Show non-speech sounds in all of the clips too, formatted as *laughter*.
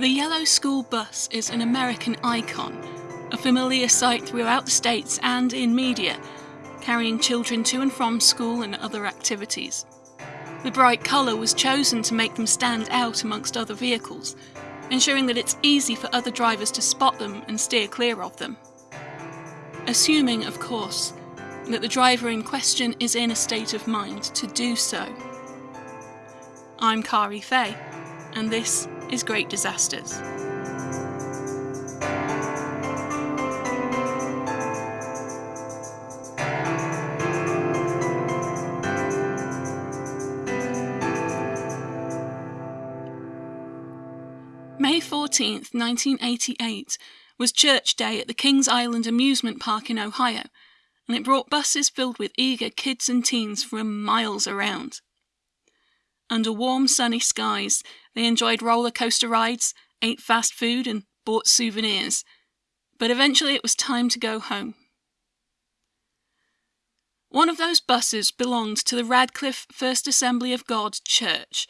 The yellow school bus is an American icon, a familiar sight throughout the States and in media, carrying children to and from school and other activities. The bright colour was chosen to make them stand out amongst other vehicles, ensuring that it's easy for other drivers to spot them and steer clear of them. Assuming, of course, that the driver in question is in a state of mind to do so. I'm Kari Fay, and this is Great Disasters. May 14th, 1988 was Church Day at the Kings Island Amusement Park in Ohio, and it brought buses filled with eager kids and teens from miles around. Under warm, sunny skies, they enjoyed roller coaster rides, ate fast food, and bought souvenirs. But eventually it was time to go home. One of those buses belonged to the Radcliff First Assembly of God Church,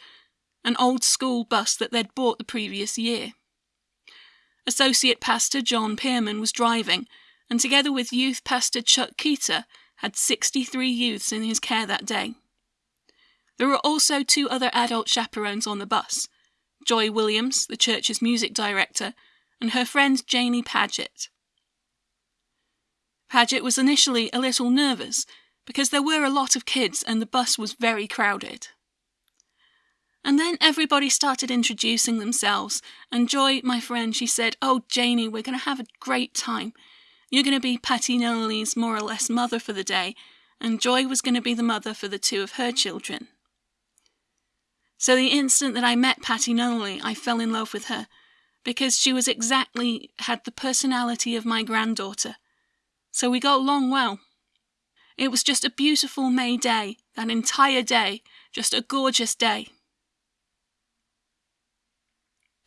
an old school bus that they'd bought the previous year. Associate Pastor John Pierman was driving, and together with youth pastor Chuck Kytta, had 63 youths in his care that day. There were also two other adult chaperones on the bus Joy Williams, the church's music director, and her friend Janie Paget. Paget was initially a little nervous because there were a lot of kids and the bus was very crowded. And then everybody started introducing themselves, and Joy, my friend, she said, Oh, Janie, we're going to have a great time. You're going to be Patty Nunnally's more or less mother for the day, and Joy was going to be the mother for the two of her children. So the instant that I met Patty Nunnally, I fell in love with her, because she was exactly had the personality of my granddaughter. So we got along well. It was just a beautiful May day, that entire day, just a gorgeous day.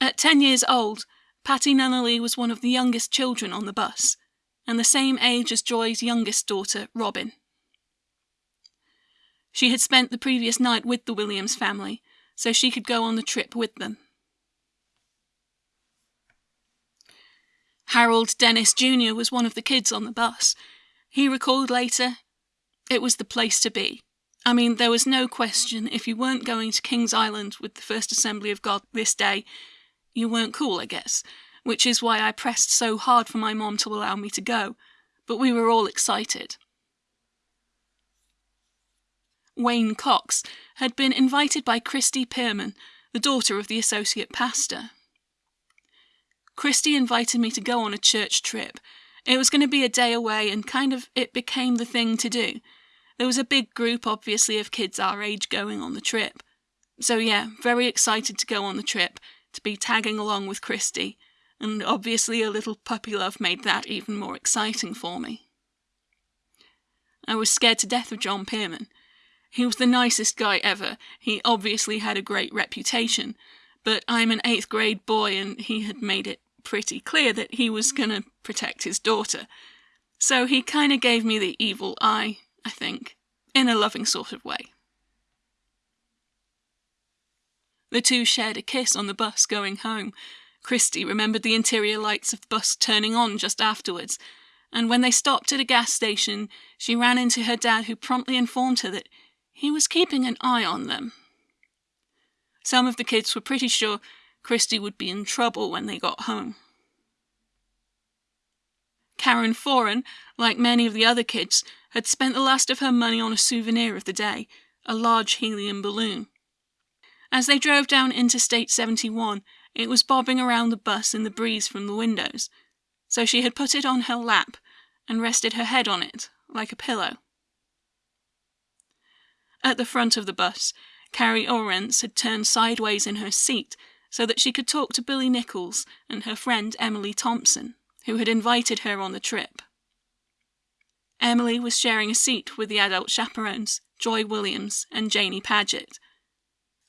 At ten years old, Patty Nunnally was one of the youngest children on the bus, and the same age as Joy's youngest daughter, Robin. She had spent the previous night with the Williams family, so she could go on the trip with them. Harold Dennis Jr. was one of the kids on the bus. He recalled later, it was the place to be. I mean, there was no question if you weren't going to Kings Island with the First Assembly of God this day, you weren't cool, I guess, which is why I pressed so hard for my mom to allow me to go, but we were all excited. Wayne Cox, had been invited by Christy Pierman, the daughter of the associate pastor. Christy invited me to go on a church trip. It was going to be a day away, and kind of it became the thing to do. There was a big group, obviously, of kids our age going on the trip. So, yeah, very excited to go on the trip, to be tagging along with Christy, and obviously a little puppy love made that even more exciting for me. I was scared to death of John Pierman. He was the nicest guy ever. He obviously had a great reputation, but I'm an eighth grade boy and he had made it pretty clear that he was going to protect his daughter. So he kind of gave me the evil eye, I think, in a loving sort of way. The two shared a kiss on the bus going home. Christy remembered the interior lights of the bus turning on just afterwards, and when they stopped at a gas station, she ran into her dad, who promptly informed her that he was keeping an eye on them. Some of the kids were pretty sure Christy would be in trouble when they got home. Karen Foran, like many of the other kids, had spent the last of her money on a souvenir of the day, a large helium balloon. As they drove down Interstate 71, it was bobbing around the bus in the breeze from the windows, so she had put it on her lap and rested her head on it, like a pillow. At the front of the bus, Carrie Orrance had turned sideways in her seat so that she could talk to Billy Nichols and her friend Emily Thompson, who had invited her on the trip. Emily was sharing a seat with the adult chaperones, Joy Williams and Janie Paget.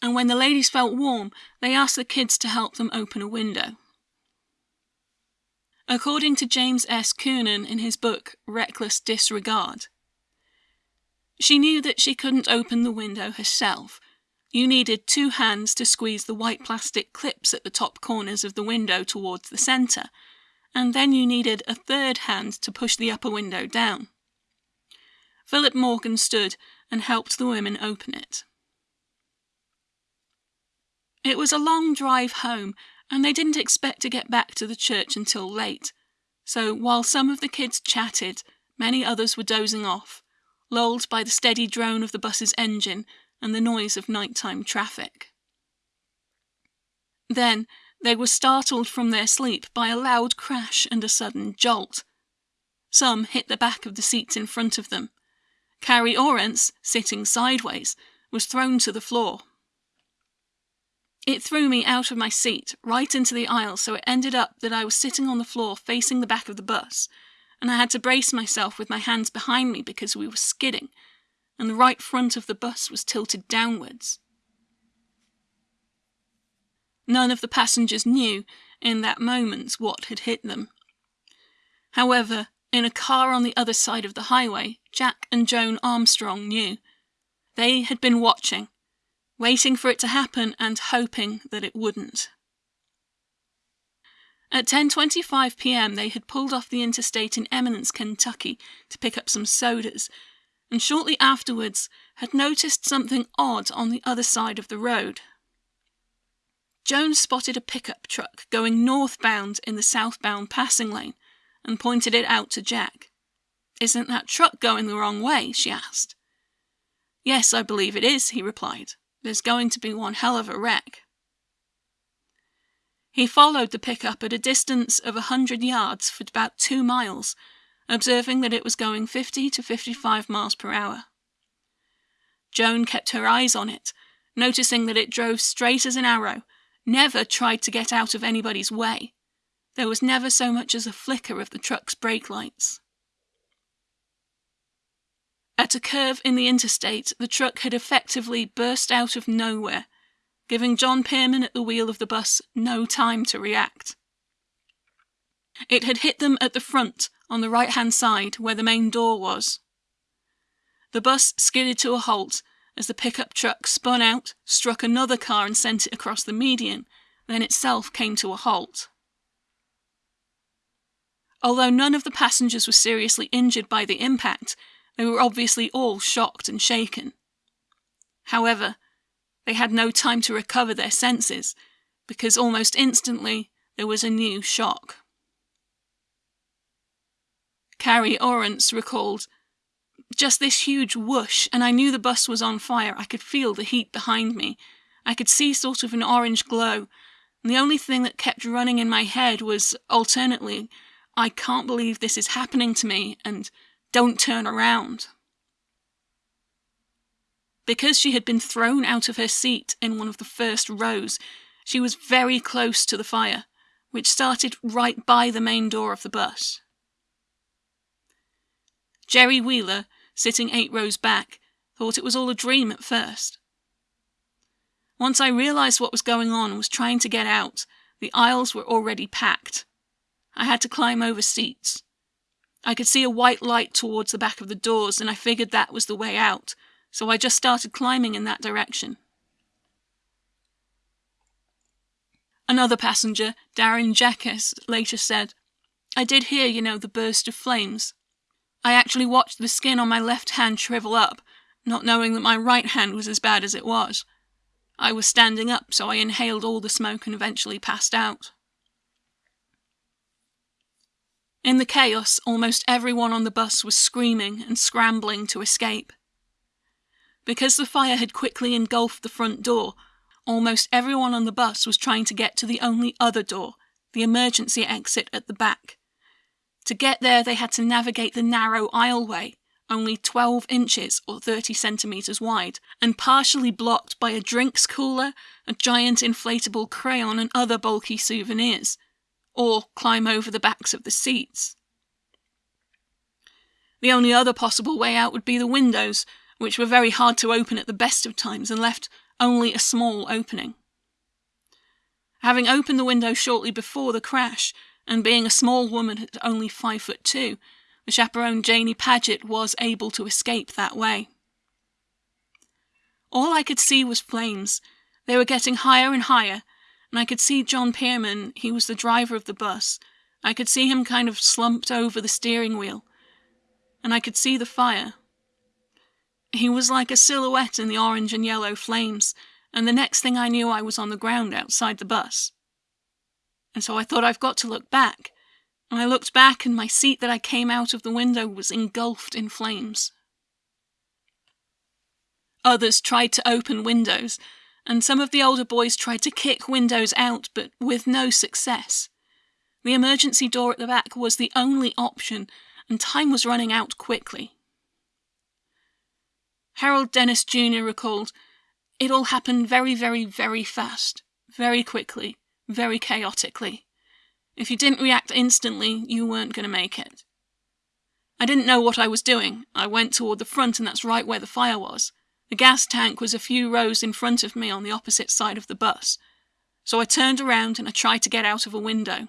And when the ladies felt warm, they asked the kids to help them open a window. According to James S. Kunen in his book Reckless Disregard, she knew that she couldn't open the window herself. you needed two hands to squeeze the white plastic clips at the top corners of the window towards the centre, and then you needed a third hand to push the upper window down. Philip Morgan stood and helped the women open it. It was a long drive home, and they didn't expect to get back to the church until late. So while some of the kids chatted, many others were dozing off, lulled by the steady drone of the bus's engine and the noise of nighttime traffic. Then they were startled from their sleep by a loud crash and a sudden jolt. Some hit the back of the seats in front of them. Carrie Orrance, sitting sideways, was thrown to the floor. It threw me out of my seat, right into the aisle, so it ended up that I was sitting on the floor facing the back of the bus, and I had to brace myself with my hands behind me because we were skidding, and the right front of the bus was tilted downwards. None of the passengers knew, in that moment, what had hit them. However, in a car on the other side of the highway, Jack and Joan Armstrong knew. They had been watching, waiting for it to happen and hoping that it wouldn't. At 10:25 p.m., they had pulled off the interstate in Eminence, Kentucky, to pick up some sodas and shortly afterwards had noticed something odd on the other side of the road. Jones spotted a pickup truck going northbound in the southbound passing lane and pointed it out to Jack. Isn't that truck going the wrong way? she asked. Yes, I believe it is, he replied. There's going to be one hell of a wreck. He followed the pickup at a distance of a hundred yards for about two miles observing that it was going 50 to 55 miles per hour. Joan kept her eyes on it, noticing that it drove straight as an arrow, never tried to get out of anybody's way. There was never so much as a flicker of the truck's brake lights. At a curve in the interstate, the truck had effectively burst out of nowhere, giving John Pierman at the wheel of the bus no time to react. It had hit them at the front, on the right hand side where the main door was. The bus skidded to a halt as the pickup truck spun out, struck another car, and sent it across the median, then itself came to a halt. Although none of the passengers were seriously injured by the impact, they were obviously all shocked and shaken. However, they had no time to recover their senses, because almost instantly there was a new shock. Carrie Orrance recalled. Just this huge whoosh, and I knew the bus was on fire. I could feel the heat behind me. I could see sort of an orange glow. And the only thing that kept running in my head was alternately, I can't believe this is happening to me, and don't turn around. Because she had been thrown out of her seat in one of the first rows, she was very close to the fire, which started right by the main door of the bus. Jerry Wheeler, sitting eight rows back, thought it was all a dream at first. Once I realized what was going on and was trying to get out, the aisles were already packed. I had to climb over seats. I could see a white light towards the back of the doors, and I figured that was the way out, so I just started climbing in that direction. Another passenger, Darren Jackass, later said, I did hear, you know, the burst of flames. I actually watched the skin on my left hand shrivel up, not knowing that my right hand was as bad as it was. I was standing up, so I inhaled all the smoke and eventually passed out. In the chaos, almost everyone on the bus was screaming and scrambling to escape. Because the fire had quickly engulfed the front door, almost everyone on the bus was trying to get to the only other door, the emergency exit at the back. To get there, they had to navigate the narrow aisleway, only 12 inches or 30 centimetres wide, and partially blocked by a drinks cooler, a giant inflatable crayon, and other bulky souvenirs, or climb over the backs of the seats. The only other possible way out would be the windows, which were very hard to open at the best of times and left only a small opening. Having opened the window shortly before the crash, and being a small woman at only five foot two, the chaperone Janie Paget was able to escape that way. All I could see was flames. They were getting higher and higher, and I could see John Pierman, he was the driver of the bus. I could see him kind of slumped over the steering wheel, and I could see the fire. He was like a silhouette in the orange and yellow flames, and the next thing I knew, I was on the ground outside the bus. And so I thought, I've got to look back. And I looked back, and my seat that I came out of the window was engulfed in flames. Others tried to open windows, and some of the older boys tried to kick windows out, but with no success. The emergency door at the back was the only option, and time was running out quickly. Harold Dennis Jr. recalled, It all happened very, very, very fast, very quickly, very chaotically. If you didn't react instantly, you weren't going to make it. I didn't know what I was doing. I went toward the front, and that's right where the fire was. The gas tank was a few rows in front of me on the opposite side of the bus. So I turned around and I tried to get out of a window.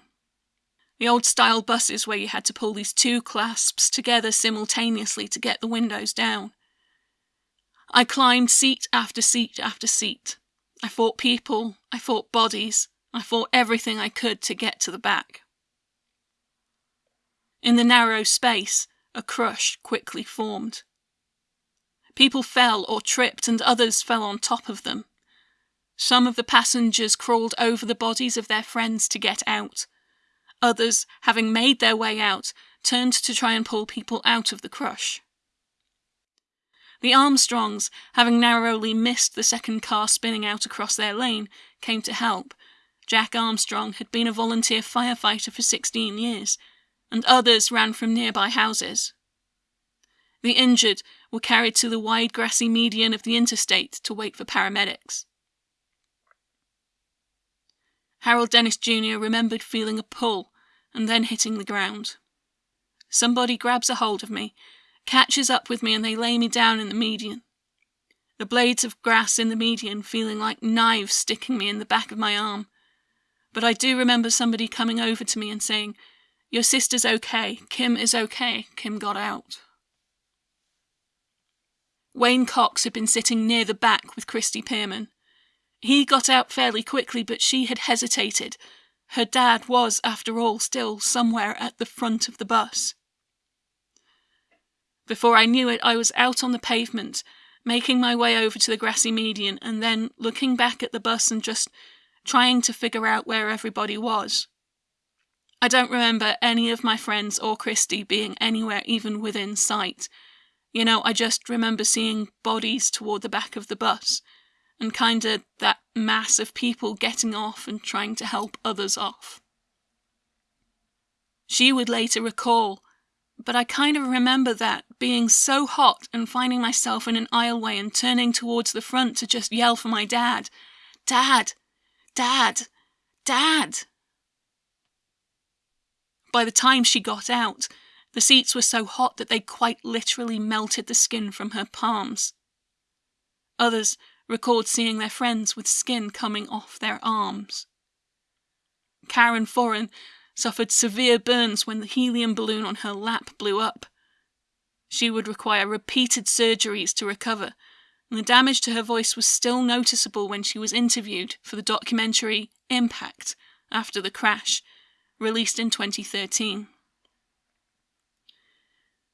The old style buses where you had to pull these two clasps together simultaneously to get the windows down. I climbed seat after seat after seat. I fought people, I fought bodies, I fought everything I could to get to the back. In the narrow space, a crush quickly formed. People fell or tripped, and others fell on top of them. Some of the passengers crawled over the bodies of their friends to get out. Others, having made their way out, turned to try and pull people out of the crush. The Armstrongs, having narrowly missed the second car spinning out across their lane, came to help. Jack Armstrong had been a volunteer firefighter for 16 years, and others ran from nearby houses. The injured were carried to the wide grassy median of the interstate to wait for paramedics. Harold Dennis Jr. remembered feeling a pull and then hitting the ground. Somebody grabs a hold of me catches up with me and they lay me down in the median. The blades of grass in the median feeling like knives sticking me in the back of my arm. But I do remember somebody coming over to me and saying, Your sister's okay. Kim is okay. Kim got out. Wayne Cox had been sitting near the back with Christy Pierman. He got out fairly quickly, but she had hesitated. Her dad was, after all, still somewhere at the front of the bus. Before I knew it, I was out on the pavement, making my way over to the grassy median, and then looking back at the bus and just trying to figure out where everybody was. I don't remember any of my friends or Christy being anywhere even within sight. You know, I just remember seeing bodies toward the back of the bus, and kinda that mass of people getting off and trying to help others off. She would later recall but I kind of remember that being so hot and finding myself in an aisleway and turning towards the front to just yell for my dad. Dad! Dad! Dad! By the time she got out, the seats were so hot that they quite literally melted the skin from her palms. Others recalled seeing their friends with skin coming off their arms. Karen Foran suffered severe burns when the helium balloon on her lap blew up. She would require repeated surgeries to recover, and the damage to her voice was still noticeable when she was interviewed for the documentary Impact after the crash, released in 2013.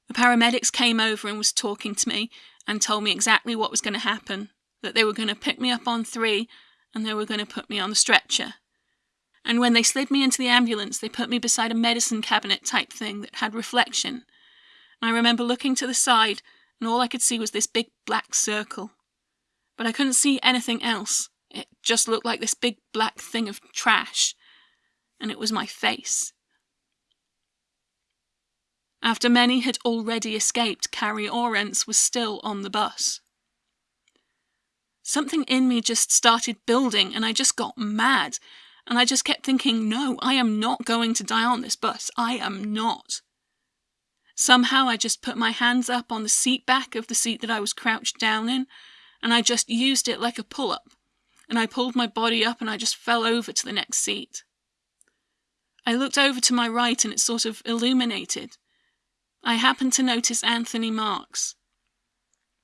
The paramedics came over and was talking to me and told me exactly what was going to happen, that they were going to pick me up on three and they were going to put me on the stretcher and when they slid me into the ambulance, they put me beside a medicine cabinet type thing that had reflection. I remember looking to the side, and all I could see was this big black circle. But I couldn't see anything else. It just looked like this big black thing of trash. And it was my face. After many had already escaped, Carrie Orrance was still on the bus. Something in me just started building, and I just got mad. And I just kept thinking, no, I am not going to die on this bus. I am not. Somehow I just put my hands up on the seat back of the seat that I was crouched down in, and I just used it like a pull up. And I pulled my body up and I just fell over to the next seat. I looked over to my right and it sort of illuminated. I happened to notice Anthony Marks.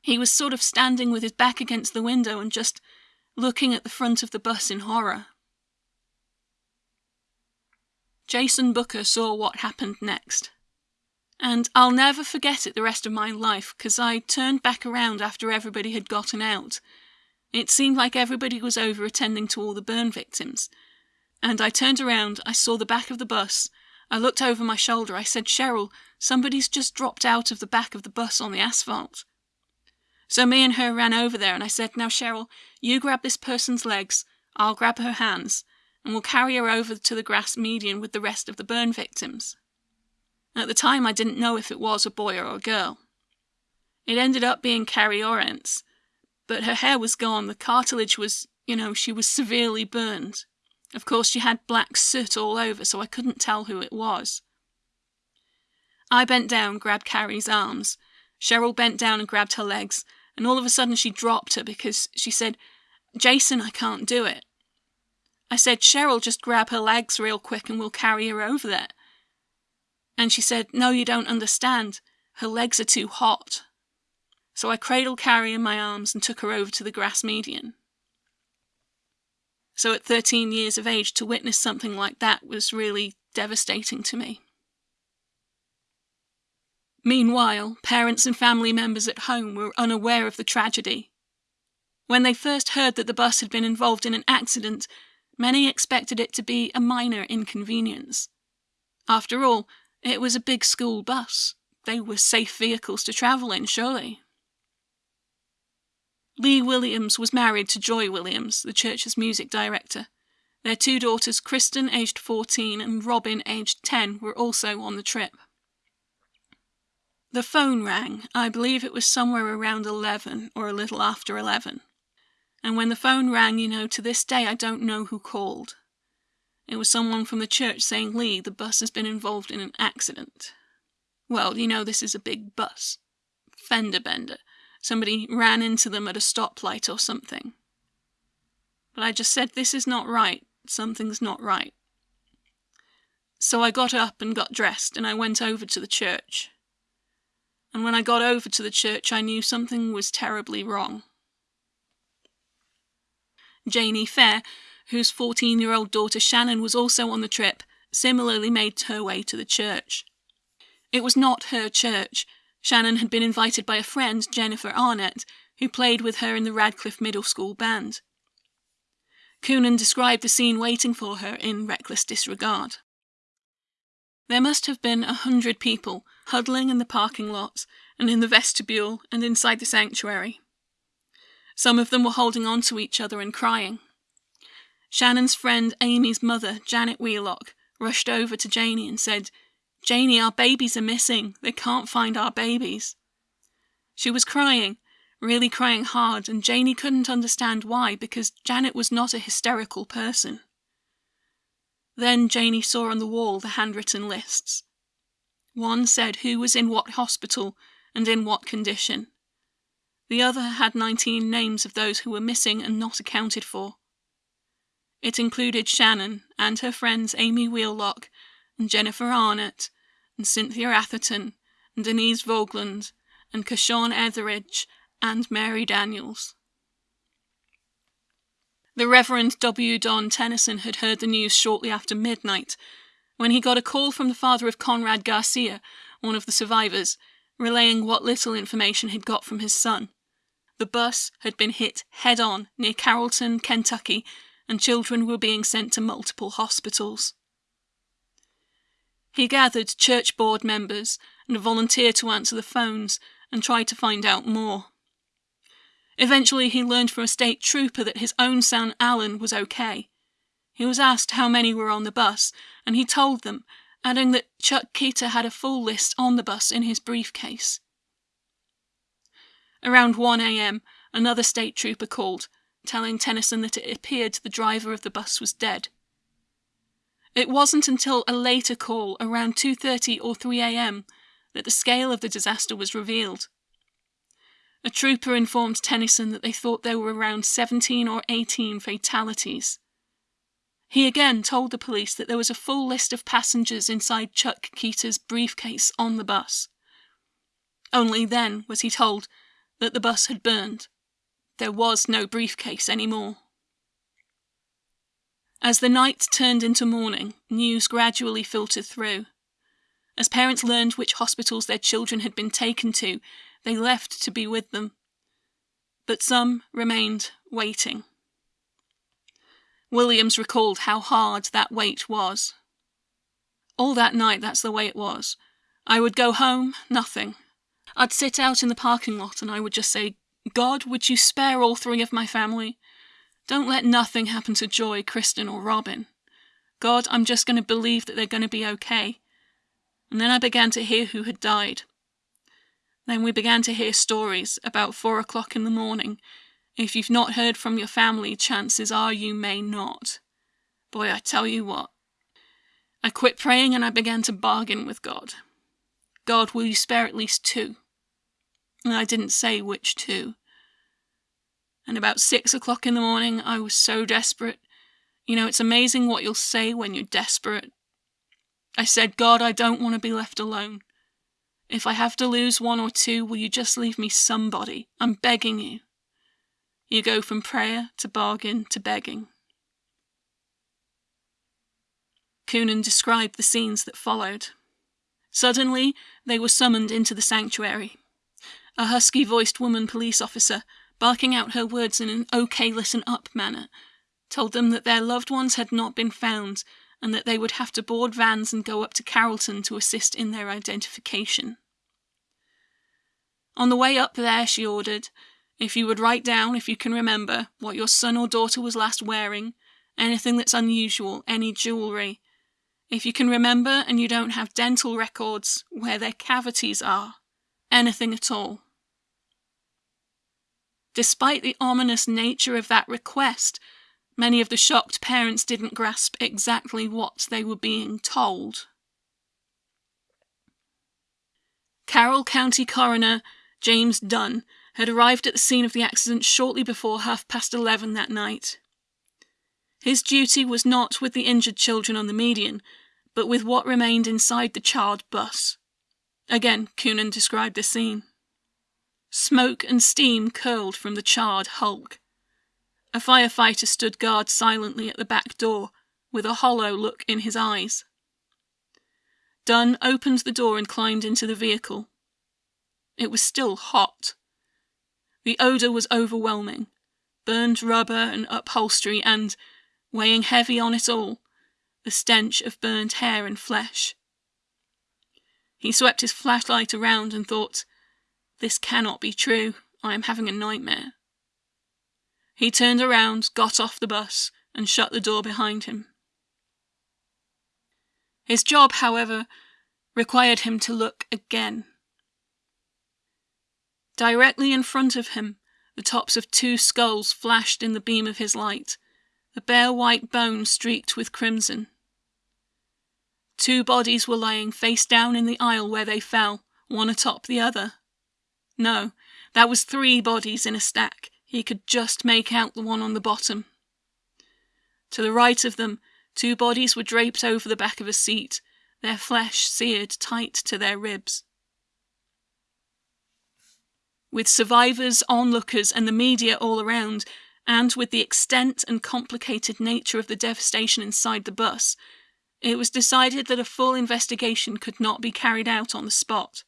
He was sort of standing with his back against the window and just looking at the front of the bus in horror. Jason Booker saw what happened next. And I'll never forget it the rest of my life, because I turned back around after everybody had gotten out. It seemed like everybody was over attending to all the burn victims. And I turned around, I saw the back of the bus, I looked over my shoulder, I said, Cheryl, somebody's just dropped out of the back of the bus on the asphalt. So me and her ran over there, and I said, Now, Cheryl, you grab this person's legs, I'll grab her hands, and we'll carry her over to the grass median with the rest of the burn victims. At the time, I didn't know if it was a boy or a girl. It ended up being Carrie Orrance, but her hair was gone, the cartilage was, you know, she was severely burned. Of course, she had black soot all over, so I couldn't tell who it was. I bent down, grabbed Carrie's arms. Cheryl bent down and grabbed her legs, and all of a sudden she dropped her because she said, Jason, I can't do it. I said, Cheryl, just grab her legs real quick and we'll carry her over there. And she said, No, you don't understand. Her legs are too hot. So I cradled Carrie in my arms and took her over to the grass median. So at 13 years of age, to witness something like that was really devastating to me. Meanwhile, parents and family members at home were unaware of the tragedy. When they first heard that the bus had been involved in an accident, many expected it to be a minor inconvenience. After all, it was a big school bus. They were safe vehicles to travel in, surely. Lee Williams was married to Joy Williams, the church's music director. Their two daughters, Kristen, aged 14, and Robin, aged 10, were also on the trip. The phone rang. I believe it was somewhere around 11 or a little after 11. And when the phone rang, you know, to this day I don't know who called. It was someone from the church saying, Lee, the bus has been involved in an accident. Well, you know, this is a big bus. Fender bender. Somebody ran into them at a stoplight or something. But I just said, This is not right. Something's not right. So I got up and got dressed, and I went over to the church. And when I got over to the church, I knew something was terribly wrong. Janie Fair, whose 14 year old daughter Shannon was also on the trip, similarly made her way to the church. It was not her church. Shannon had been invited by a friend, Jennifer Arnett, who played with her in the Radcliff Middle School band. Kunen described the scene waiting for her in reckless disregard. There must have been a hundred people huddling in the parking lots and in the vestibule and inside the sanctuary. Some of them were holding on to each other and crying. Shannon's friend Amy's mother, Janet Wheelock, rushed over to Janie and said, Janie, our babies are missing. They can't find our babies. She was crying, really crying hard, and Janie couldn't understand why because Janet was not a hysterical person. Then Janie saw on the wall the handwritten lists. One said who was in what hospital and in what condition. The other had 19 names of those who were missing and not accounted for. It included Shannon and her friends Amy Wheelock and Jennifer Arnett and Cynthia Atherton and Denise Vogland and Kashawn Etheridge and Mary Daniels. The Reverend W. Don Tennyson had heard the news shortly after midnight when he got a call from the father of Conrad Garcia, one of the survivors, relaying what little information he'd got from his son. The bus had been hit head on near Carrollton, Kentucky, and children were being sent to multiple hospitals. He gathered church board members and volunteered to answer the phones and try to find out more. Eventually, he learned from a state trooper that his own son Alan was okay. He was asked how many were on the bus, and he told them, adding that Chuck Kytta had a full list on the bus in his briefcase. Around 1 a.m., another state trooper called, telling Tennyson that it appeared the driver of the bus was dead. It wasn't until a later call, around 2.30 or 3 a.m., that the scale of the disaster was revealed. A trooper informed Tennyson that they thought there were around 17 or 18 fatalities. He again told the police that there was a full list of passengers inside Chuck Kytta's briefcase on the bus. Only then was he told that the bus had burned. There was no briefcase anymore. As the night turned into morning, news gradually filtered through. As parents learned which hospitals their children had been taken to, they left to be with them. But some remained waiting. Williams recalled how hard that wait was. All that night, that's the way it was. I would go home, nothing. I'd sit out in the parking lot and I would just say, God, would you spare all three of my family? Don't let nothing happen to Joy, Kristen, or Robin. God, I'm just going to believe that they're going to be okay. And then I began to hear who had died. Then we began to hear stories about four o'clock in the morning. If you've not heard from your family, chances are you may not. Boy, I tell you what. I quit praying and I began to bargain with God. God, will you spare at least two? And I didn't say which two. And about six o'clock in the morning, I was so desperate. You know, it's amazing what you'll say when you're desperate. I said, God, I don't want to be left alone. If I have to lose one or two, will you just leave me somebody? I'm begging you. You go from prayer to bargain to begging. Kunen described the scenes that followed. Suddenly, they were summoned into the sanctuary. A husky voiced woman police officer, barking out her words in an okay listen up manner, told them that their loved ones had not been found and that they would have to board vans and go up to Carrollton to assist in their identification. On the way up there, she ordered, if you would write down, if you can remember, what your son or daughter was last wearing, anything that's unusual, any jewellery. If you can remember and you don't have dental records, where their cavities are, anything at all. Despite the ominous nature of that request, Many of the shocked parents didn't grasp exactly what they were being told. Carroll County Coroner James Dunn had arrived at the scene of the accident shortly before half past eleven that night. His duty was not with the injured children on the median, but with what remained inside the charred bus. Again, Kunen described the scene. Smoke and steam curled from the charred hulk. A firefighter stood guard silently at the back door, with a hollow look in his eyes. Dunn opened the door and climbed into the vehicle. It was still hot. The odour was overwhelming burned rubber and upholstery, and, weighing heavy on it all, the stench of burned hair and flesh. He swept his flashlight around and thought, This cannot be true. I am having a nightmare. He turned around, got off the bus, and shut the door behind him. His job, however, required him to look again. Directly in front of him, the tops of two skulls flashed in the beam of his light, the bare white bone streaked with crimson. Two bodies were lying face down in the aisle where they fell, one atop the other. No, that was three bodies in a stack, he could just make out the one on the bottom. To the right of them, two bodies were draped over the back of a seat, their flesh seared tight to their ribs. With survivors, onlookers, and the media all around, and with the extent and complicated nature of the devastation inside the bus, it was decided that a full investigation could not be carried out on the spot.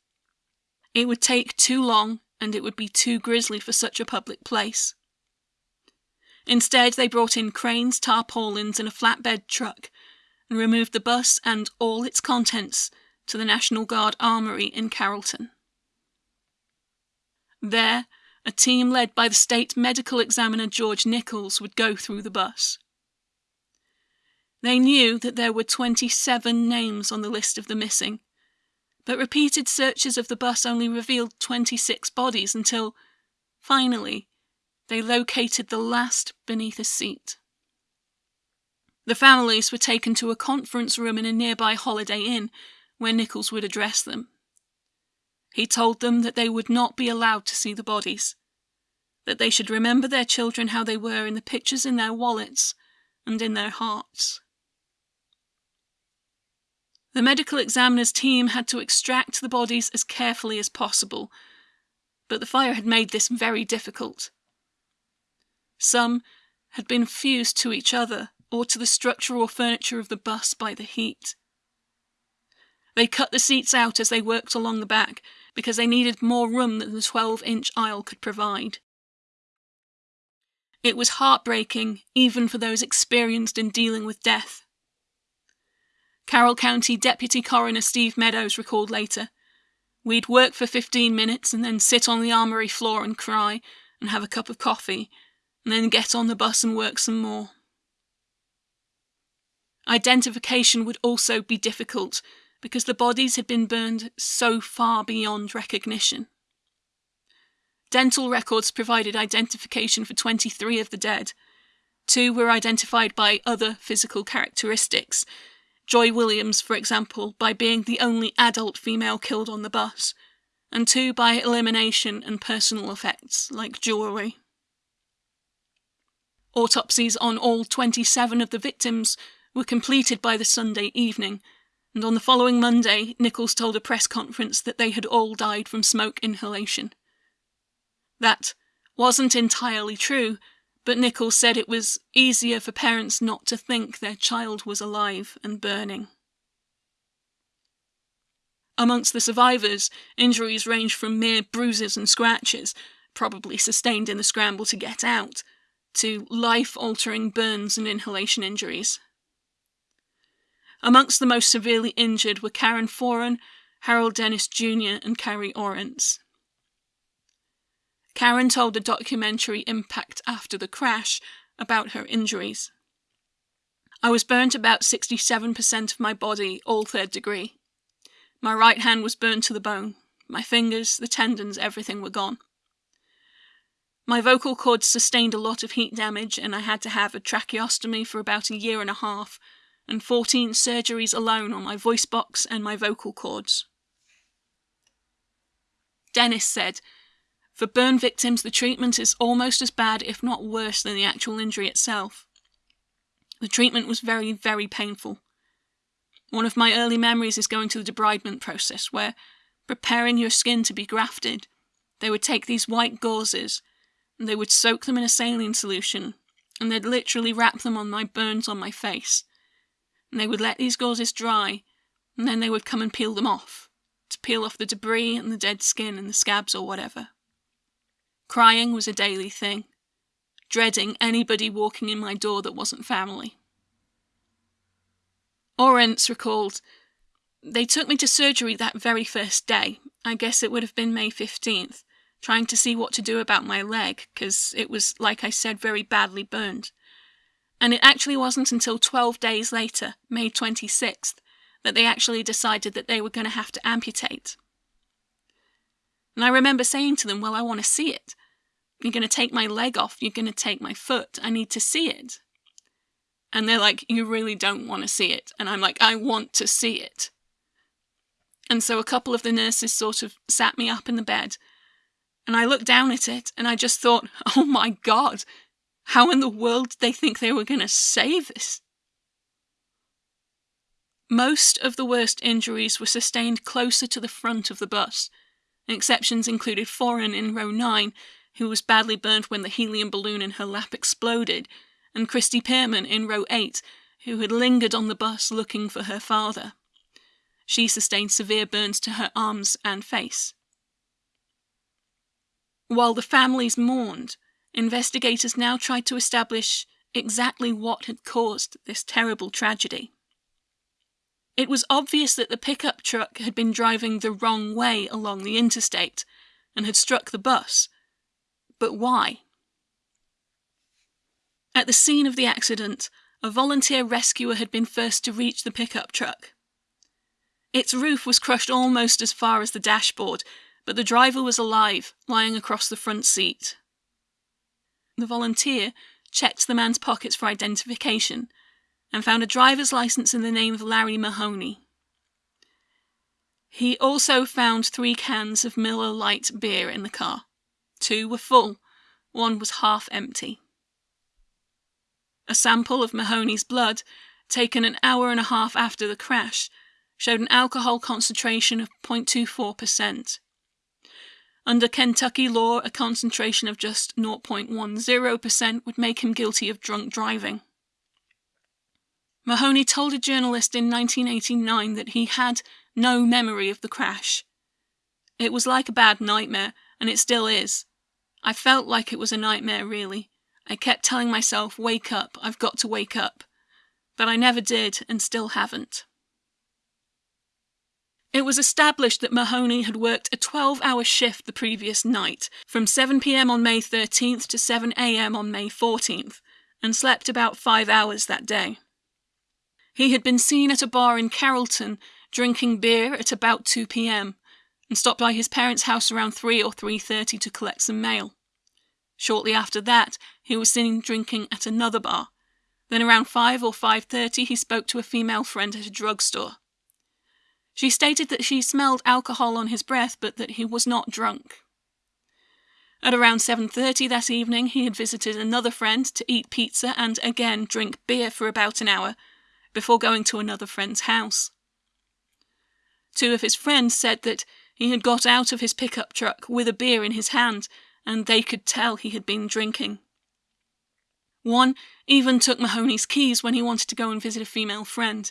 It would take too long and it would be too grisly for such a public place. Instead, they brought in cranes, tarpaulins, and a flatbed truck, and removed the bus and all its contents to the National Guard Armory in Carrollton. There, a team led by the state medical examiner George Nichols would go through the bus. They knew that there were 27 names on the list of the missing, but repeated searches of the bus only revealed 26 bodies until, finally, they located the last beneath a seat. The families were taken to a conference room in a nearby Holiday Inn where Nichols would address them. He told them that they would not be allowed to see the bodies, that they should remember their children how they were in the pictures in their wallets and in their hearts. The medical examiner's team had to extract the bodies as carefully as possible, but the fire had made this very difficult. Some had been fused to each other or to the structure or furniture of the bus by the heat. They cut the seats out as they worked along the back because they needed more room than the 12 inch aisle could provide. It was heartbreaking, even for those experienced in dealing with death. Carroll County Deputy Coroner Steve Meadows recalled later We'd work for 15 minutes and then sit on the armory floor and cry and have a cup of coffee, and then get on the bus and work some more. Identification would also be difficult because the bodies had been burned so far beyond recognition. Dental records provided identification for 23 of the dead. Two were identified by other physical characteristics. Joy Williams, for example, by being the only adult female killed on the bus, and two by elimination and personal effects, like jewellery. Autopsies on all 27 of the victims were completed by the Sunday evening, and on the following Monday, Nichols told a press conference that they had all died from smoke inhalation. That wasn't entirely true, but Nichols said it was easier for parents not to think their child was alive and burning. Amongst the survivors, injuries range from mere bruises and scratches, probably sustained in the scramble to get out, to life altering burns and inhalation injuries. Amongst the most severely injured were Karen Foran, Harold Dennis Jr., and Carrie Orrance. Karen told the documentary Impact After the Crash about her injuries. I was burnt about 67% of my body, all third degree. My right hand was burnt to the bone. My fingers, the tendons, everything were gone. My vocal cords sustained a lot of heat damage, and I had to have a tracheostomy for about a year and a half and 14 surgeries alone on my voice box and my vocal cords. Dennis said, For burn victims, the treatment is almost as bad, if not worse, than the actual injury itself. The treatment was very, very painful. One of my early memories is going to the debridement process, where, preparing your skin to be grafted, they would take these white gauzes and they would soak them in a saline solution, and they'd literally wrap them on my burns on my face and they would let these gauzes dry, and then they would come and peel them off, to peel off the debris and the dead skin and the scabs or whatever. Crying was a daily thing, dreading anybody walking in my door that wasn't family. Orrance recalled, They took me to surgery that very first day, I guess it would have been May 15th, trying to see what to do about my leg, because it was, like I said, very badly burned and it actually wasn't until 12 days later, May 26th, that they actually decided that they were going to have to amputate. And I remember saying to them, Well, I want to see it. You're going to take my leg off, you're going to take my foot, I need to see it. And they're like, You really don't want to see it. And I'm like, I want to see it. And so a couple of the nurses sort of sat me up in the bed. And I looked down at it and I just thought, *laughs* Oh my God, how in the world did they think they were going to save this? Most of the worst injuries were sustained closer to the front of the bus. Exceptions included Foran in row 9, who was badly burnt when the helium balloon in her lap exploded, and Christy Pierman in row 8, who had lingered on the bus looking for her father. She sustained severe burns to her arms and face. While the families mourned, investigators now tried to establish exactly what had caused this terrible tragedy. It was obvious that the pickup truck had been driving the wrong way along the interstate and had struck the bus. But why? At the scene of the accident, a volunteer rescuer had been first to reach the pickup truck. Its roof was crushed almost as far as the dashboard, but the driver was alive, lying across the front seat. The volunteer checked the man's pockets for identification and found a driver's license in the name of Larry Mahoney. He also found three cans of Miller Lite beer in the car. Two were full, one was half empty. A sample of Mahoney's blood, taken an hour and a half after the crash, showed an alcohol concentration of 0.24%. Under Kentucky law, a concentration of just 0.10% would make him guilty of drunk driving. Mahoney told a journalist in 1989 that he had no memory of the crash. It was like a bad nightmare, and it still is. I felt like it was a nightmare, really. I kept telling myself, wake up, I've got to wake up. But I never did, and still haven't. It was established that Mahoney had worked a 12 hour shift the previous night, from 7pm on May 13th to 7am on May 14th, and slept about five hours that day. He had been seen at a bar in Carrollton drinking beer at about 2 pm and stopped by his parents' house around 3 or 3:30 to collect some mail. Shortly after that, he was seen drinking at another bar. Then around 5 or 5:30 he spoke to a female friend at a drugstore. She stated that she smelled alcohol on his breath but that he was not drunk. At around 7:30 that evening, he had visited another friend to eat pizza and again drink beer for about an hour before going to another friend's house. Two of his friends said that he had got out of his pickup truck with a beer in his hand and they could tell he had been drinking. One even took Mahoney's keys when he wanted to go and visit a female friend.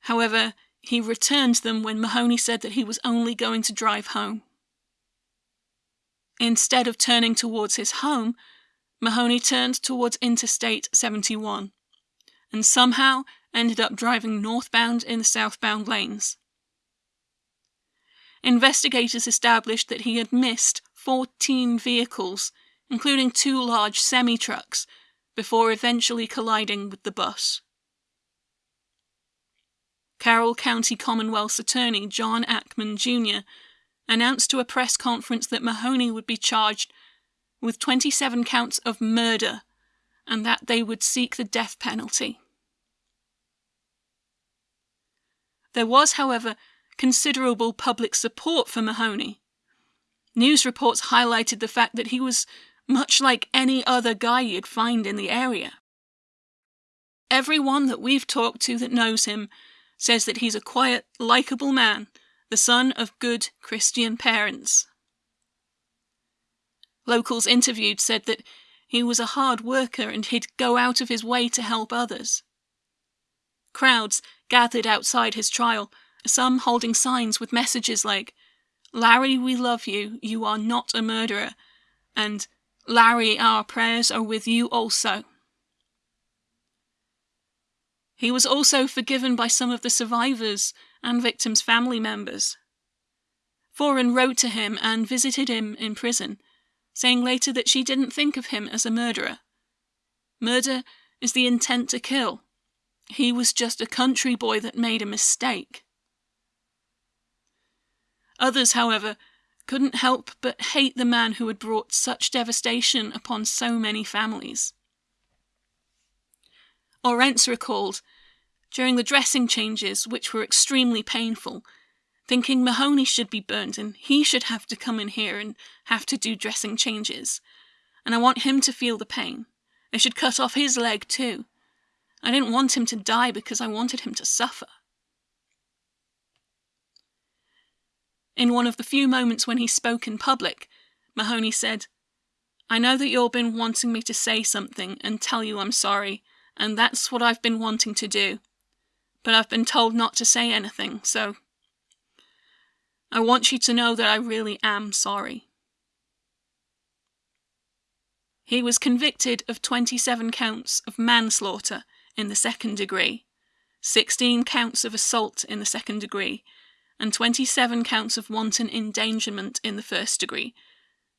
However, he returned them when Mahoney said that he was only going to drive home. Instead of turning towards his home, Mahoney turned towards Interstate 71 and somehow ended up driving northbound in the southbound lanes. Investigators established that he had missed 14 vehicles, including two large semi trucks, before eventually colliding with the bus. Carroll County Commonwealth's attorney John Ackman Jr. announced to a press conference that Mahoney would be charged with 27 counts of murder and that they would seek the death penalty. There was, however, considerable public support for Mahoney. News reports highlighted the fact that he was much like any other guy you'd find in the area. Everyone that we've talked to that knows him says that he's a quiet, likable man, the son of good Christian parents. Locals interviewed said that he was a hard worker and he'd go out of his way to help others. Crowds gathered outside his trial, some holding signs with messages like, Larry, we love you, you are not a murderer, and Larry, our prayers are with you also. He was also forgiven by some of the survivors and victims' family members. Foran wrote to him and visited him in prison, saying later that she didn't think of him as a murderer. Murder is the intent to kill. He was just a country boy that made a mistake. Others, however, couldn't help but hate the man who had brought such devastation upon so many families. Orrance recalled, during the dressing changes, which were extremely painful, thinking Mahoney should be burned and he should have to come in here and have to do dressing changes. And I want him to feel the pain. They should cut off his leg too. I didn't want him to die because I wanted him to suffer. In one of the few moments when he spoke in public, Mahoney said, I know that you've been wanting me to say something and tell you I'm sorry, and that's what I've been wanting to do. But I've been told not to say anything, so. I want you to know that I really am sorry. He was convicted of 27 counts of manslaughter in the second degree, 16 counts of assault in the second degree, and 27 counts of wanton endangerment in the first degree,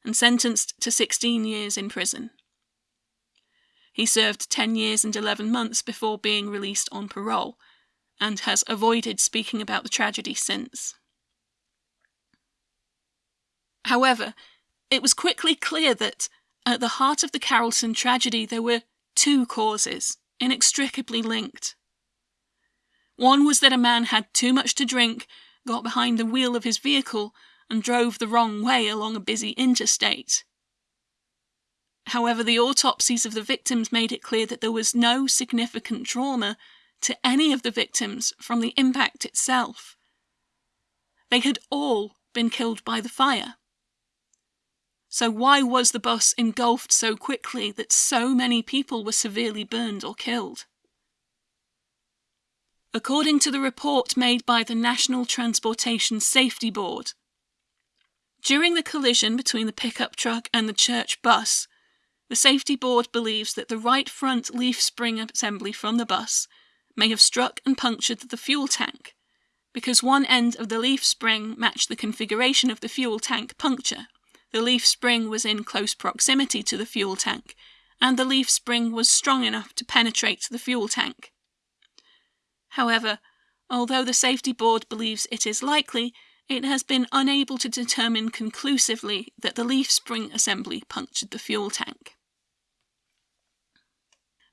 and sentenced to 16 years in prison. He served 10 years and 11 months before being released on parole, and has avoided speaking about the tragedy since. However, it was quickly clear that, at the heart of the Carrollton tragedy, there were two causes, inextricably linked. One was that a man had too much to drink, got behind the wheel of his vehicle, and drove the wrong way along a busy interstate. However, the autopsies of the victims made it clear that there was no significant trauma to any of the victims from the impact itself. They had all been killed by the fire. So, why was the bus engulfed so quickly that so many people were severely burned or killed? According to the report made by the National Transportation Safety Board, during the collision between the pickup truck and the church bus, the Safety Board believes that the right front leaf spring assembly from the bus may have struck and punctured the fuel tank, because one end of the leaf spring matched the configuration of the fuel tank puncture. The leaf spring was in close proximity to the fuel tank, and the leaf spring was strong enough to penetrate the fuel tank. However, although the Safety Board believes it is likely, it has been unable to determine conclusively that the leaf spring assembly punctured the fuel tank.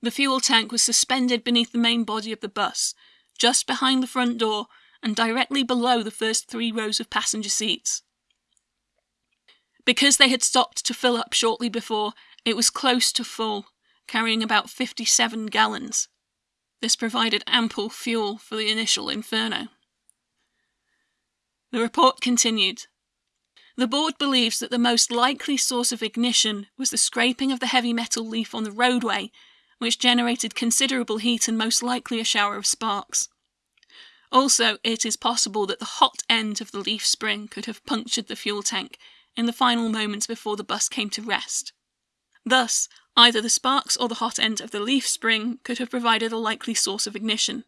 The fuel tank was suspended beneath the main body of the bus, just behind the front door and directly below the first three rows of passenger seats. Because they had stopped to fill up shortly before, it was close to full, carrying about 57 gallons. This provided ample fuel for the initial inferno. The report continued. The board believes that the most likely source of ignition was the scraping of the heavy metal leaf on the roadway, which generated considerable heat and most likely a shower of sparks. Also, it is possible that the hot end of the leaf spring could have punctured the fuel tank in the final moments before the bus came to rest. Thus, either the sparks or the hot end of the leaf spring could have provided a likely source of ignition.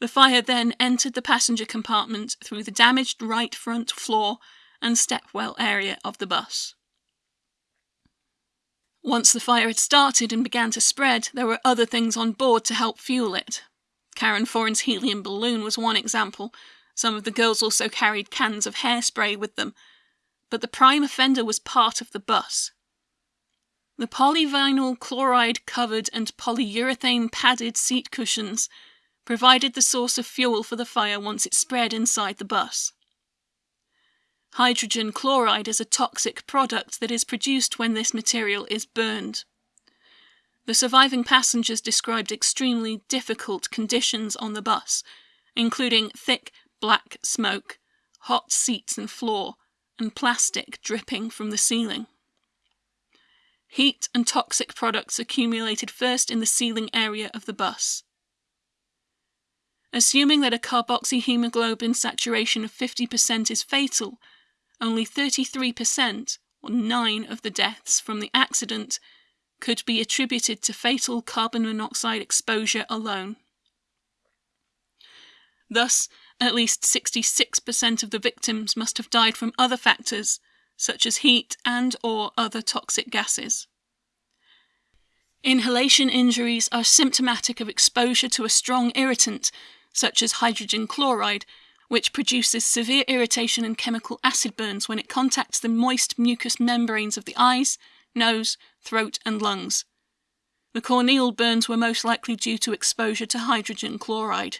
The fire then entered the passenger compartment through the damaged right front floor and stepwell area of the bus. Once the fire had started and began to spread, there were other things on board to help fuel it. Karen Foran's helium balloon was one example. Some of the girls also carried cans of hairspray with them. But the prime offender was part of the bus. The polyvinyl chloride covered and polyurethane padded seat cushions provided the source of fuel for the fire once it spread inside the bus. Hydrogen chloride is a toxic product that is produced when this material is burned. The surviving passengers described extremely difficult conditions on the bus, including thick black smoke, hot seats and floor, and plastic dripping from the ceiling. Heat and toxic products accumulated first in the ceiling area of the bus. Assuming that a carboxyhemoglobin saturation of 50% is fatal, only 33%, or 9 of the deaths from the accident, could be attributed to fatal carbon monoxide exposure alone. Thus, at least 66% of the victims must have died from other factors, such as heat and or other toxic gases. Inhalation injuries are symptomatic of exposure to a strong irritant such as hydrogen chloride, which produces severe irritation and chemical acid burns when it contacts the moist mucous membranes of the eyes, nose, throat, and lungs. The corneal burns were most likely due to exposure to hydrogen chloride.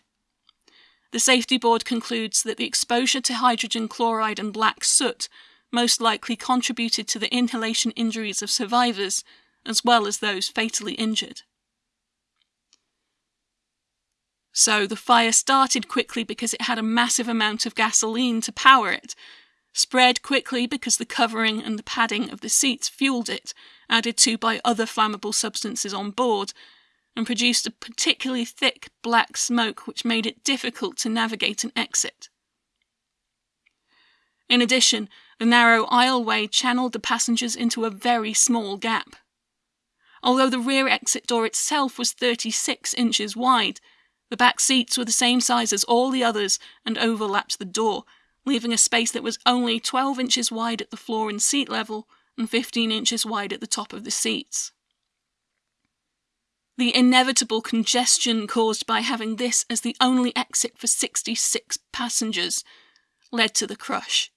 The Safety Board concludes that the exposure to hydrogen chloride and black soot most likely contributed to the inhalation injuries of survivors, as well as those fatally injured. So the fire started quickly because it had a massive amount of gasoline to power it, spread quickly because the covering and the padding of the seats fueled it, added to by other flammable substances on board, and produced a particularly thick black smoke which made it difficult to navigate and exit. In addition, the narrow aisleway channeled the passengers into a very small gap. Although the rear exit door itself was 36 inches wide, the back seats were the same size as all the others and overlapped the door, leaving a space that was only 12 inches wide at the floor and seat level and 15 inches wide at the top of the seats. The inevitable congestion caused by having this as the only exit for 66 passengers led to the crush.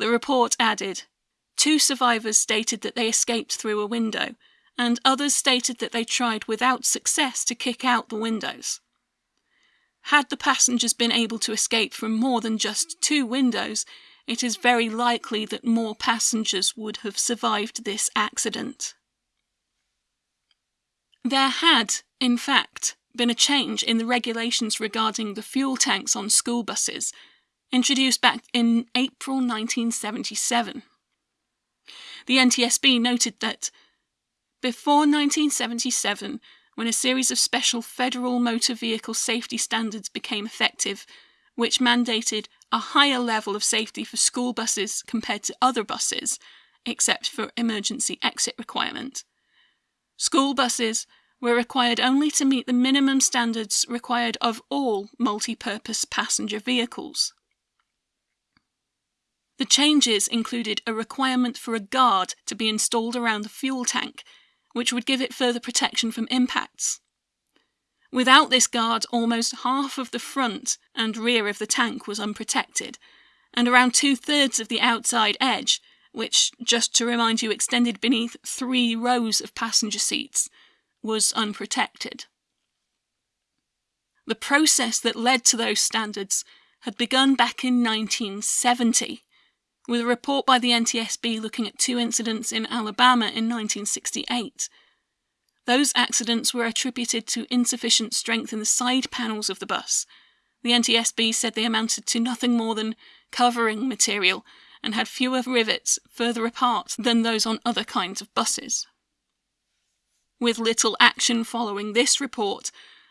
The report added Two survivors stated that they escaped through a window, and others stated that they tried without success to kick out the windows. Had the passengers been able to escape from more than just two windows, it is very likely that more passengers would have survived this accident. There had, in fact, been a change in the regulations regarding the fuel tanks on school buses, introduced back in April 1977. The NTSB noted that before 1977, when a series of special federal motor vehicle safety standards became effective, which mandated a higher level of safety for school buses compared to other buses, except for emergency exit requirement. School buses were required only to meet the minimum standards required of all multi-purpose passenger vehicles. The changes included a requirement for a guard to be installed around the fuel tank, which would give it further protection from impacts. Without this guard, almost half of the front and rear of the tank was unprotected, and around two thirds of the outside edge, which, just to remind you, extended beneath three rows of passenger seats, was unprotected. The process that led to those standards had begun back in 1970, with a report by the NTSB looking at two incidents in Alabama in 1968. Those accidents were attributed to insufficient strength in the side panels of the bus. The NTSB said they amounted to nothing more than covering material and had fewer rivets further apart than those on other kinds of buses. With little action following this report,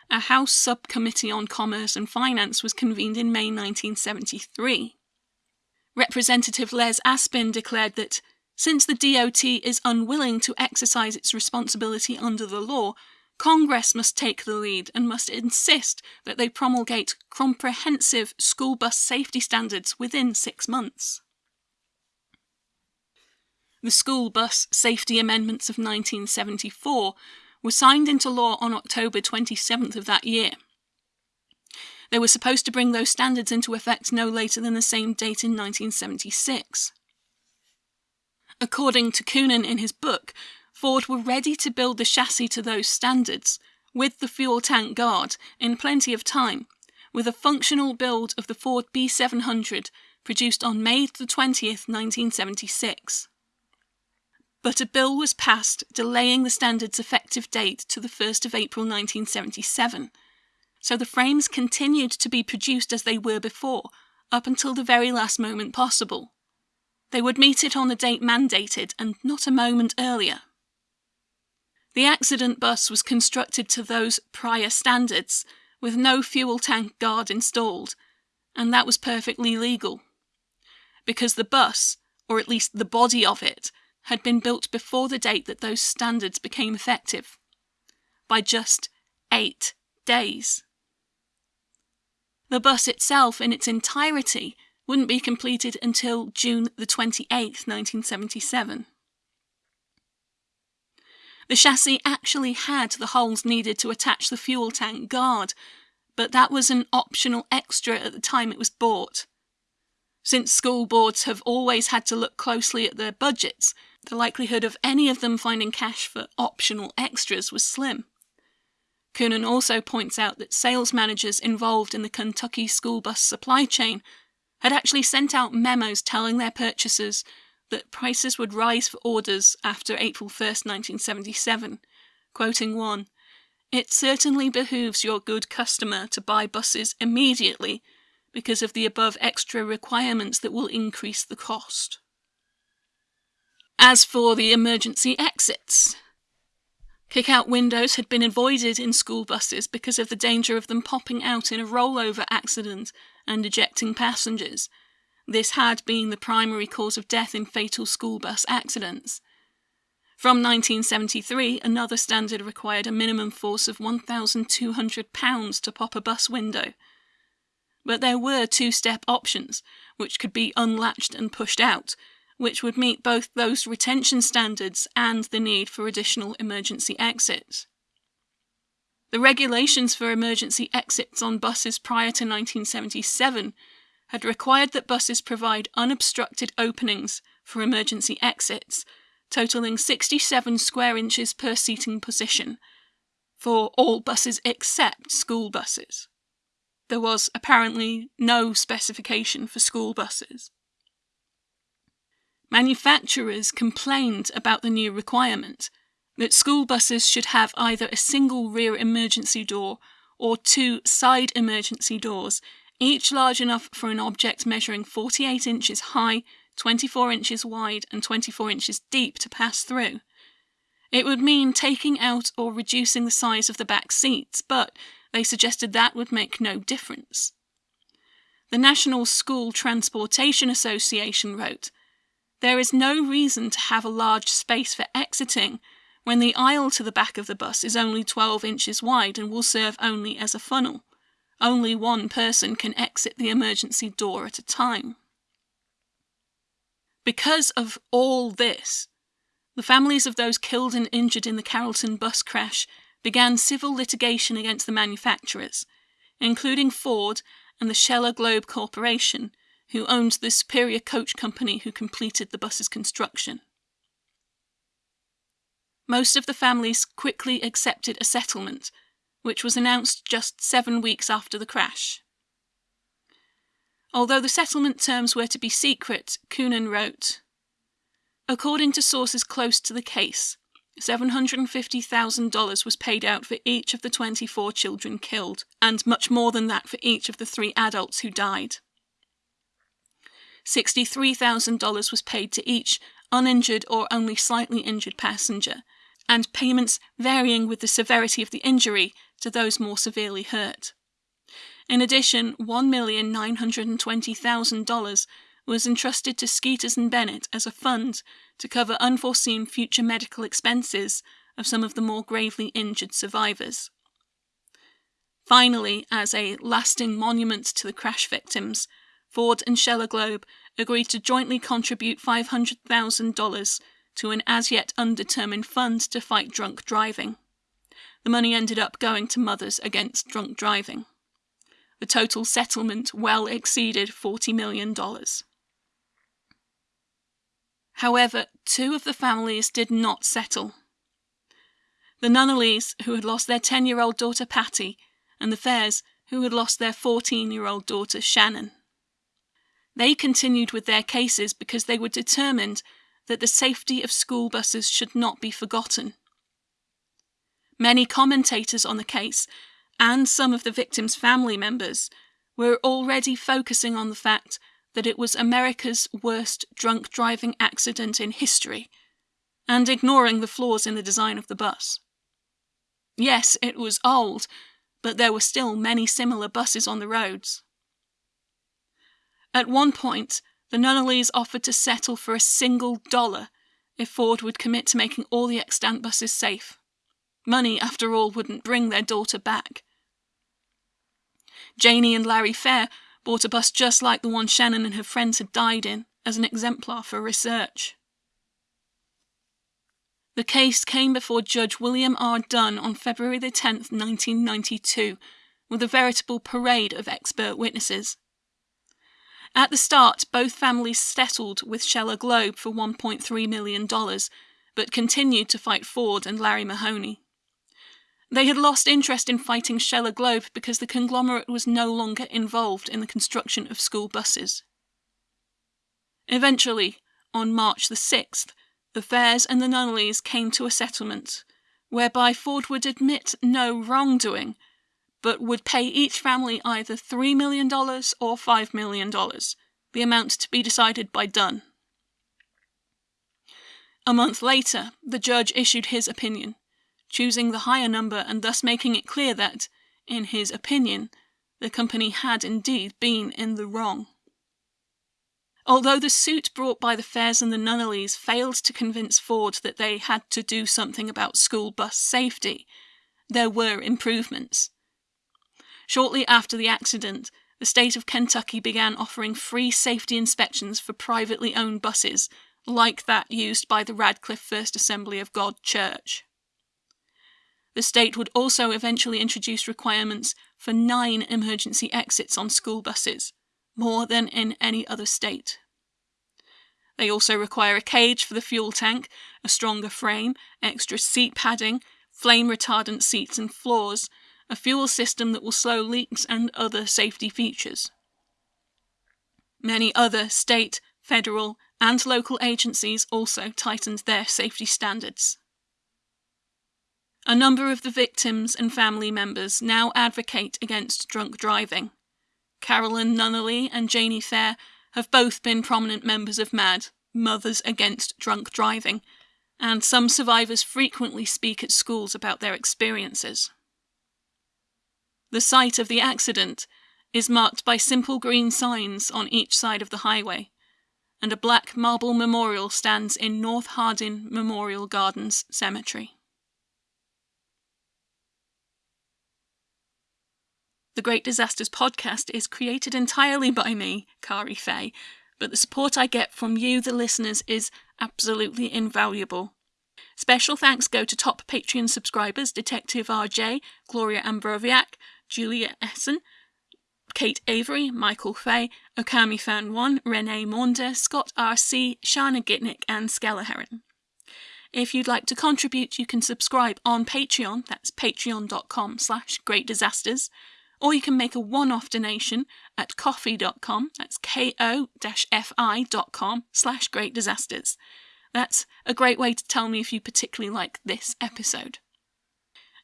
a House Subcommittee on Commerce and Finance was convened in May 1973. Representative Les Aspin declared that since the DOT is unwilling to exercise its responsibility under the law, Congress must take the lead and must insist that they promulgate comprehensive school bus safety standards within six months. The School Bus Safety Amendments of 1974 were signed into law on October 27th of that year. They were supposed to bring those standards into effect no later than the same date in 1976. According to Kunen in his book, Ford were ready to build the chassis to those standards, with the fuel tank guard, in plenty of time, with a functional build of the Ford B700 produced on May 20th, 1976. But a bill was passed delaying the standard's effective date to the 1st of April 1977, so the frames continued to be produced as they were before, up until the very last moment possible. They would meet it on the date mandated and not a moment earlier. The accident bus was constructed to those prior standards, with no fuel tank guard installed, and that was perfectly legal. Because the bus, or at least the body of it, had been built before the date that those standards became effective. By just eight days. The bus itself, in its entirety, wouldn't be completed until June the 28th, 1977. The chassis actually had the holes needed to attach the fuel tank guard, but that was an optional extra at the time it was bought. Since school boards have always had to look closely at their budgets, the likelihood of any of them finding cash for optional extras was slim. Kunen also points out that sales managers involved in the Kentucky school bus supply chain had actually sent out memos telling their purchasers that prices would rise for orders after April 1st, 1977, quoting one, It certainly behooves your good customer to buy buses immediately because of the above extra requirements that will increase the cost. As for the emergency exits, kick-out windows had been avoided in school buses because of the danger of them popping out in a rollover accident and ejecting passengers. This had been the primary cause of death in fatal school bus accidents. From 1973, another standard required a minimum force of £1,200 to pop a bus window. But there were two step options, which could be unlatched and pushed out, which would meet both those retention standards and the need for additional emergency exits. The regulations for emergency exits on buses prior to 1977 had required that buses provide unobstructed openings for emergency exits, totaling 67 square inches per seating position, for all buses except school buses. There was apparently no specification for school buses. Manufacturers complained about the new requirement, that school buses should have either a single rear emergency door or two side emergency doors each large enough for an object measuring 48 inches high, 24 inches wide, and 24 inches deep to pass through. It would mean taking out or reducing the size of the back seats, but they suggested that would make no difference. The National School Transportation Association wrote, There is no reason to have a large space for exiting when the aisle to the back of the bus is only 12 inches wide and will serve only as a funnel. Only one person can exit the emergency door at a time. Because of all this, the families of those killed and injured in the Carrollton bus crash began civil litigation against the manufacturers, including Ford and the Sheller Globe Corporation, who owned the Superior Coach Company who completed the bus's construction. Most of the families quickly accepted a settlement, which was announced just seven weeks after the crash. Although the settlement terms were to be secret, Kunen wrote According to sources close to the case, $750,000 was paid out for each of the 24 children killed, and much more than that for each of the three adults who died. $63,000 was paid to each uninjured or only slightly injured passenger, and payments varying with the severity of the injury to those more severely hurt. In addition, $1,920,000 was entrusted to Skeeters and Bennett as a fund to cover unforeseen future medical expenses of some of the more gravely injured survivors. Finally, as a lasting monument to the crash victims, Ford and Sheller Globe agreed to jointly contribute $500,000 to an as yet undetermined fund to fight drunk driving. The money ended up going to Mothers Against Drunk Driving. The total settlement well exceeded $40 million. However, two of the families did not settle. The Nunnallees, who had lost their 10 year old daughter Patty, and the Fairs, who had lost their 14 year old daughter Shannon. They continued with their cases because they were determined that the safety of school buses should not be forgotten. Many commentators on the case, and some of the victims' family members, were already focusing on the fact that it was America's worst drunk driving accident in history, and ignoring the flaws in the design of the bus. Yes, it was old, but there were still many similar buses on the roads. At one point, the Nunnallees offered to settle for a single dollar if Ford would commit to making all the extant buses safe. Money, after all, wouldn't bring their daughter back. Janie and Larry Fair bought a bus just like the one Shannon and her friends had died in, as an exemplar for research. The case came before Judge William R. Dunn on February 10, 1992, with a veritable parade of expert witnesses. At the start, both families settled with Sheller Globe for $1.3 million, but continued to fight Ford and Larry Mahoney. They had lost interest in fighting Sheller Globe because the conglomerate was no longer involved in the construction of school buses. Eventually, on March the 6th, the Fairs and the Nunnallees came to a settlement whereby Ford would admit no wrongdoing, but would pay each family either $3 million or $5 million, the amount to be decided by Dunn. A month later, the judge issued his opinion, choosing the higher number and thus making it clear that, in his opinion, the company had indeed been in the wrong. Although the suit brought by the Fairs and the Nunnallees failed to convince Ford that they had to do something about school bus safety, there were improvements. Shortly after the accident, the state of Kentucky began offering free safety inspections for privately owned buses, like that used by the Radcliff First Assembly of God Church. The state would also eventually introduce requirements for nine emergency exits on school buses, more than in any other state. They also require a cage for the fuel tank, a stronger frame, extra seat padding, flame retardant seats and floors, a fuel system that will slow leaks, and other safety features. Many other state, federal, and local agencies also tightened their safety standards. A number of the victims and family members now advocate against drunk driving. Karolyn Nunnallee and Janie Fair have both been prominent members of MAD, Mothers Against Drunk Driving, and some survivors frequently speak at schools about their experiences. The site of the accident is marked by simple green signs on each side of the highway, and a black marble memorial stands in North Hardin Memorial Gardens Cemetery. The Great Disasters podcast is created entirely by me, Kari Fay, but the support I get from you, the listeners, is absolutely invaluable. Special thanks go to top Patreon subscribers Detective RJ, Gloria Ambroviak, Julia Essen, Kate Avery, Michael Fay, Okami Fan 1, Renee Maunder, Scott RC, Shana Gitnick, and Skella Heron. If you'd like to contribute, you can subscribe on Patreon, that's patreon.com slash greatdisasters, or you can make a one-off donation at ko-fi.com, that's ko-fi.com slash greatdisasters. That's a great way to tell me if you particularly like this episode.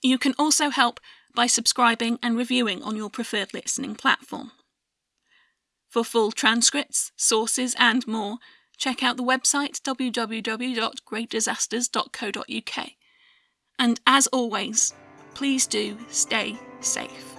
You can also help by subscribing and reviewing on your preferred listening platform. For full transcripts, sources, and more, check out the website www.greatdisasters.co.uk. And as always, please do stay safe.